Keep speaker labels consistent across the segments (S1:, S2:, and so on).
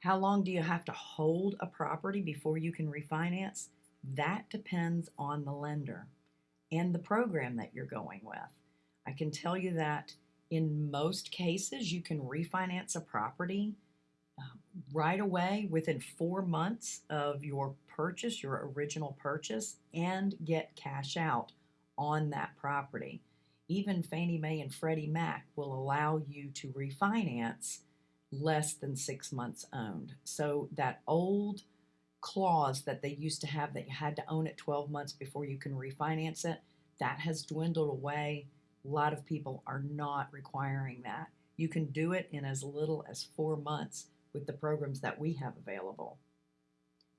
S1: How long do you have to hold a property before you can refinance? That depends on the lender and the program that you're going with. I can tell you that in most cases, you can refinance a property um, right away within four months of your purchase, your original purchase, and get cash out on that property. Even Fannie Mae and Freddie Mac will allow you to refinance less than six months owned. So that old clause that they used to have that you had to own it 12 months before you can refinance it, that has dwindled away. A lot of people are not requiring that. You can do it in as little as four months with the programs that we have available.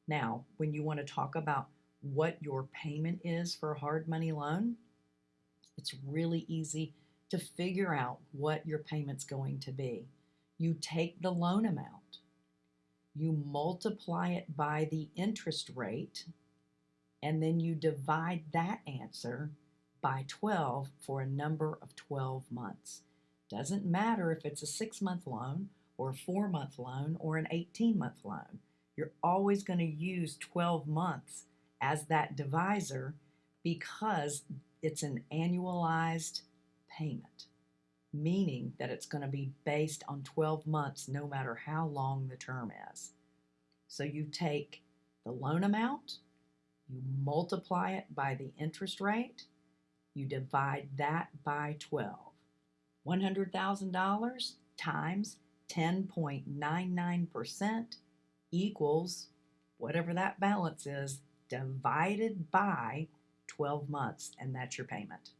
S1: Now, when you want to talk about what your payment is for a hard money loan, it's really easy to figure out what your payment's going to be. You take the loan amount, you multiply it by the interest rate, and then you divide that answer by 12 for a number of 12 months. Doesn't matter if it's a six month loan or a four month loan or an 18 month loan. You're always going to use 12 months as that divisor because it's an annualized payment, meaning that it's going to be based on 12 months no matter how long the term is. So you take the loan amount, you multiply it by the interest rate, you divide that by 12. $100,000 times 10.99% equals whatever that balance is divided by 12 months, and that's your payment.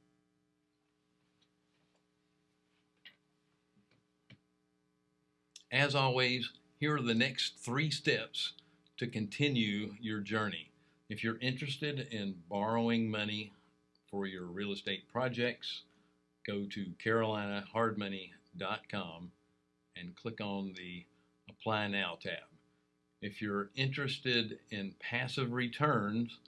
S2: As always, here are the next three steps to continue your journey. If you're interested in borrowing money for your real estate projects, go to carolinahardmoney.com and click on the Apply Now tab. If you're interested in passive returns,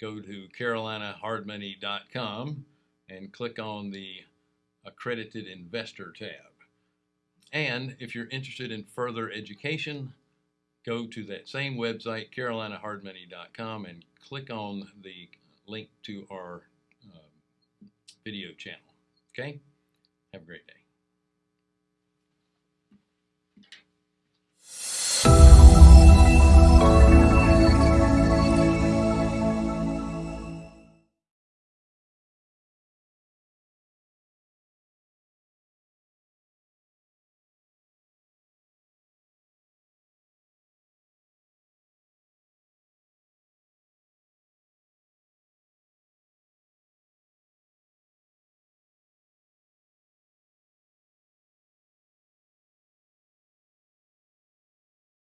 S2: go to carolinahardmoney.com and click on the Accredited Investor tab. And if you're interested in further education, go to that same website, carolinahardmoney.com, and click on the link to our uh, video channel. Okay? Have a great day.